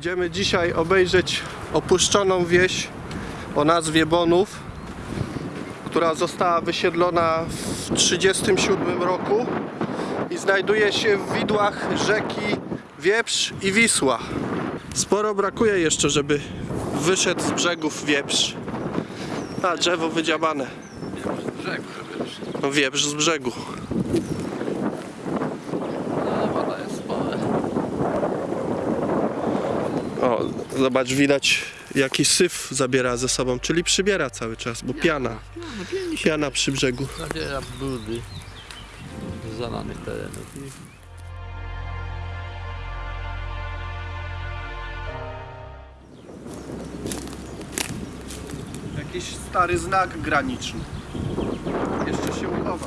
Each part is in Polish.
Idziemy dzisiaj obejrzeć opuszczoną wieś o nazwie Bonów, która została wysiedlona w 1937 roku i znajduje się w widłach rzeki Wieprz i Wisła. Sporo brakuje jeszcze, żeby wyszedł z brzegów Wieprz. A, drzewo wydziabane. Brzegu, wiesz. No Wieprz z brzegu. No, woda jest spora. O, zobacz, widać jaki syf zabiera ze sobą, czyli przybiera cały czas, bo piana, No, pięknie się piana przy brzegu. zabiera brudy z zalanych terenów. I Jakiś stary znak graniczny. Jeszcze się uchowa.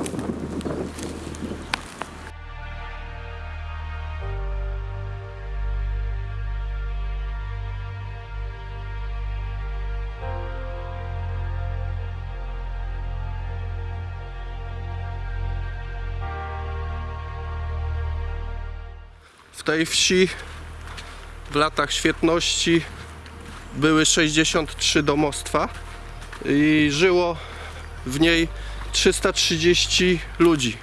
Tej wsi w latach świetności były 63 domostwa i żyło w niej 330 ludzi.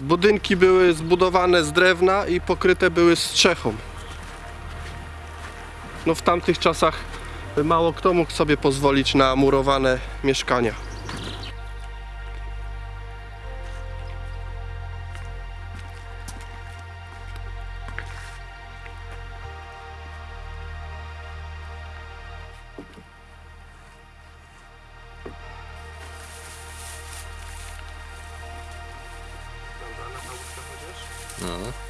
Budynki były zbudowane z drewna i pokryte były strzechą. No w tamtych czasach mało kto mógł sobie pozwolić na murowane mieszkania. no.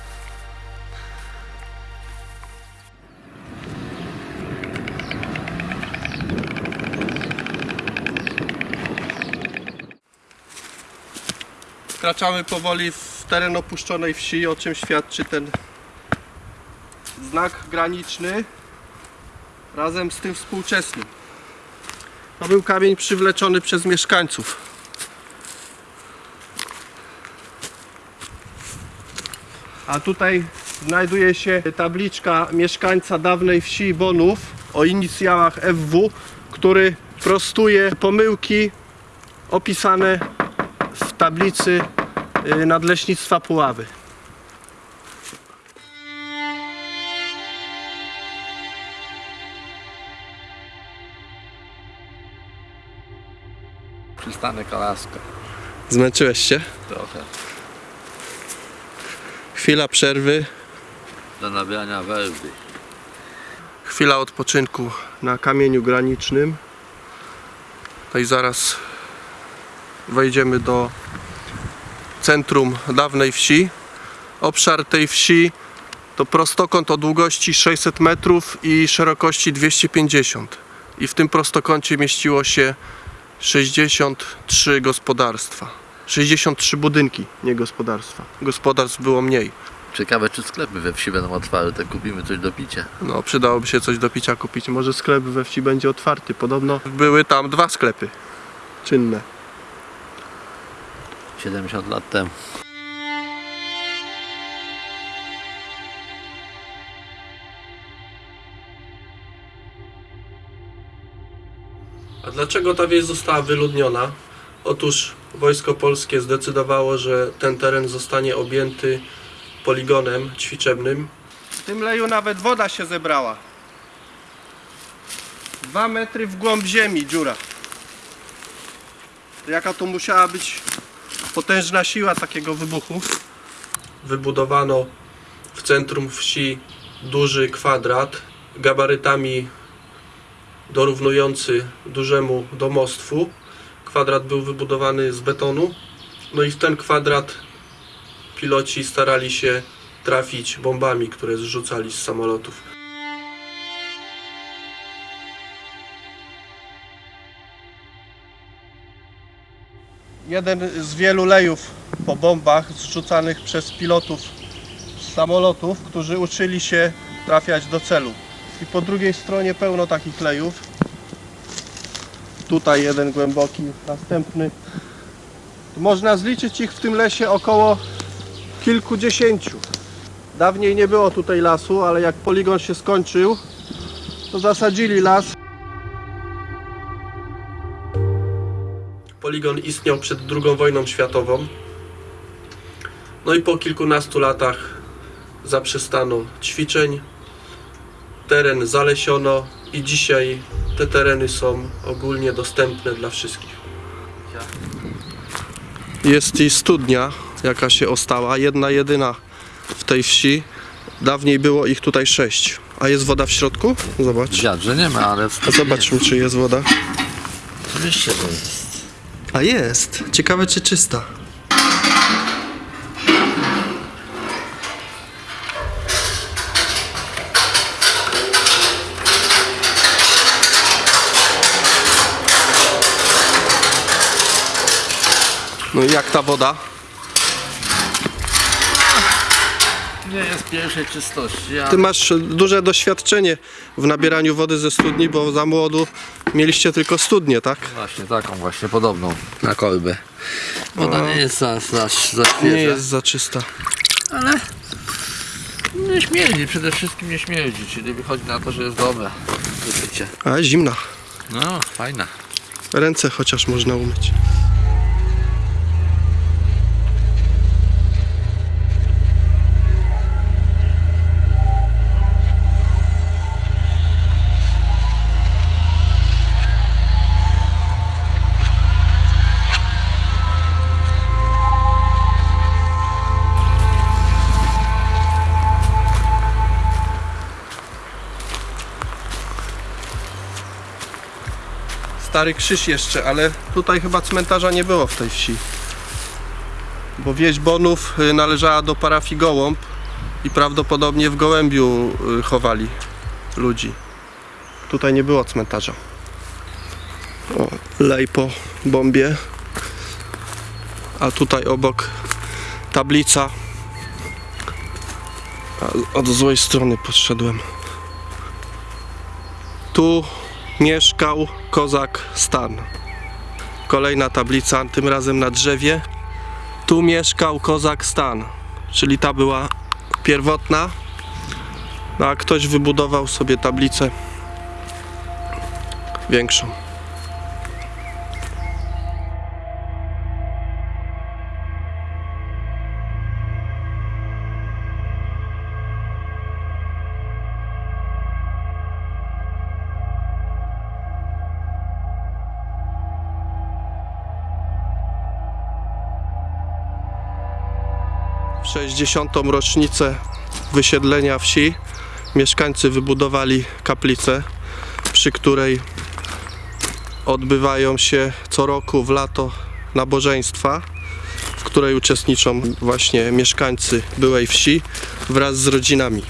Wkraczamy powoli w teren opuszczonej wsi, o czym świadczy ten znak graniczny razem z tym współczesnym. To był kamień przywleczony przez mieszkańców. A tutaj znajduje się tabliczka mieszkańca dawnej wsi Bonów o inicjałach FW, który prostuje pomyłki opisane w tablicy Nadleśnictwa Puławy. Przystanek Alaska. Zmęczyłeś się? Trochę. Chwila przerwy, Do nabrania werby. chwila odpoczynku na kamieniu granicznym. No i zaraz wejdziemy do centrum dawnej wsi. Obszar tej wsi to prostokąt o długości 600 metrów i szerokości 250. I w tym prostokącie mieściło się 63 gospodarstwa. 63 budynki, nie gospodarstwa. Gospodarstw było mniej. Ciekawe, czy sklepy we wsi będą otwarte. Kupimy coś do picia. No, przydałoby się coś do picia kupić. Może sklep we wsi będzie otwarty. Podobno były tam dwa sklepy czynne. 70 lat temu. A dlaczego ta wieś została wyludniona? Otóż wojsko polskie zdecydowało, że ten teren zostanie objęty poligonem ćwiczebnym. W tym leju nawet woda się zebrała. Dwa metry w głąb ziemi dziura. Jaka to musiała być potężna siła takiego wybuchu? Wybudowano w centrum wsi duży kwadrat gabarytami dorównujący dużemu domostwu. Kwadrat był wybudowany z betonu. No i w ten kwadrat piloci starali się trafić bombami, które zrzucali z samolotów. Jeden z wielu lejów po bombach zrzucanych przez pilotów samolotów, którzy uczyli się trafiać do celu. I po drugiej stronie pełno takich lejów. Tutaj jeden głęboki, następny. Można zliczyć ich w tym lesie około kilkudziesięciu. Dawniej nie było tutaj lasu, ale jak poligon się skończył, to zasadzili las. Poligon istniał przed II wojną światową. No i po kilkunastu latach zaprzestano ćwiczeń, teren zalesiono i dzisiaj te tereny są ogólnie dostępne dla wszystkich. Jest i studnia, jaka się ostała, jedna jedyna w tej wsi. Dawniej było ich tutaj sześć. A jest woda w środku? Zobacz. Dziad, że nie ma, ale w A zobaczmy, czy jest woda. Oczywiście to jest. A jest. Ciekawe, czy czysta. No i jak ta woda? Nie jest pierwszej czystości, a Ty masz duże doświadczenie w nabieraniu wody ze studni, bo za młodu mieliście tylko studnię, tak? właśnie taką właśnie podobną na kolbę. Woda nie jest za, za, za świeża, Nie jest za czysta. ale nie śmierdzi, przede wszystkim nie śmierdzi, czyli wychodzi na to, że jest dobre do. A zimna. No, fajna. Ręce chociaż można umyć. Stary krzyż jeszcze, ale tutaj chyba cmentarza nie było w tej wsi. Bo wieś Bonów y, należała do parafii Gołąb i prawdopodobnie w Gołębiu y, chowali ludzi. Tutaj nie było cmentarza. O, lej po bombie. A tutaj obok tablica. Od złej strony podszedłem. Tu mieszkał kozak Stan. Kolejna tablica, tym razem na drzewie. Tu mieszkał kozak Stan, czyli ta była pierwotna. No a ktoś wybudował sobie tablicę większą. 60. rocznicę wysiedlenia wsi mieszkańcy wybudowali kaplicę, przy której odbywają się co roku w lato nabożeństwa, w której uczestniczą właśnie mieszkańcy byłej wsi wraz z rodzinami.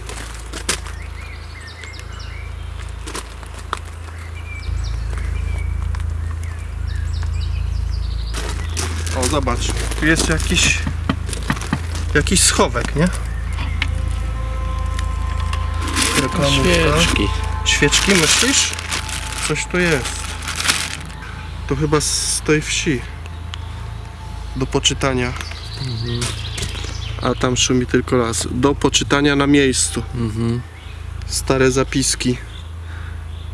O, zobacz, tu jest jakiś Jakiś schowek, nie? Reklamówka. Świeczki. Świeczki myślisz? Coś tu jest. To chyba z tej wsi. Do poczytania. A tam szumi tylko las. Do poczytania na miejscu. Mhm. Stare zapiski.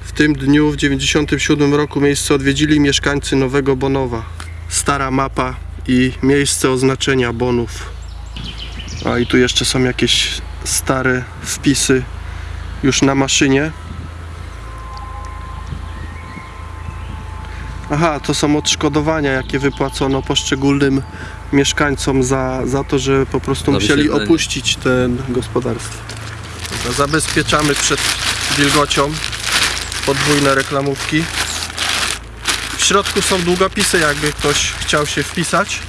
W tym dniu w 97 roku miejsce odwiedzili mieszkańcy Nowego Bonowa. Stara mapa i miejsce oznaczenia bonów. A i tu jeszcze są jakieś stare wpisy już na maszynie. Aha, to są odszkodowania, jakie wypłacono poszczególnym mieszkańcom za, za to, że po prostu musieli opuścić ten gospodarstwo. Dobra, Zabezpieczamy przed wilgocią podwójne reklamówki. W środku są długopisy, jakby ktoś chciał się wpisać.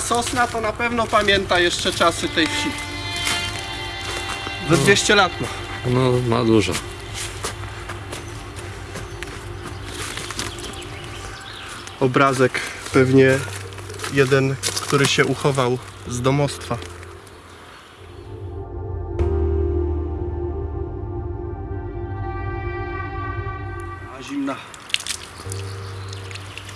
sosna to na pewno pamięta jeszcze czasy tej wsi. Ze no. 200 lat ma. No, ma dużo. Obrazek pewnie jeden, który się uchował z domostwa. A zimna.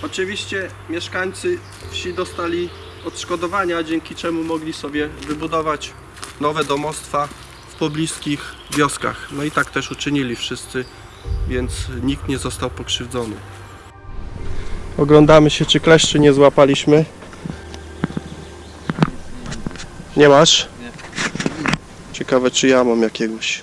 Oczywiście mieszkańcy wsi dostali odszkodowania, dzięki czemu mogli sobie wybudować nowe domostwa w pobliskich wioskach. No i tak też uczynili wszyscy, więc nikt nie został pokrzywdzony. Oglądamy się, czy kleszczy nie złapaliśmy. Nie masz? Nie. Ciekawe, czy ja mam jakiegoś.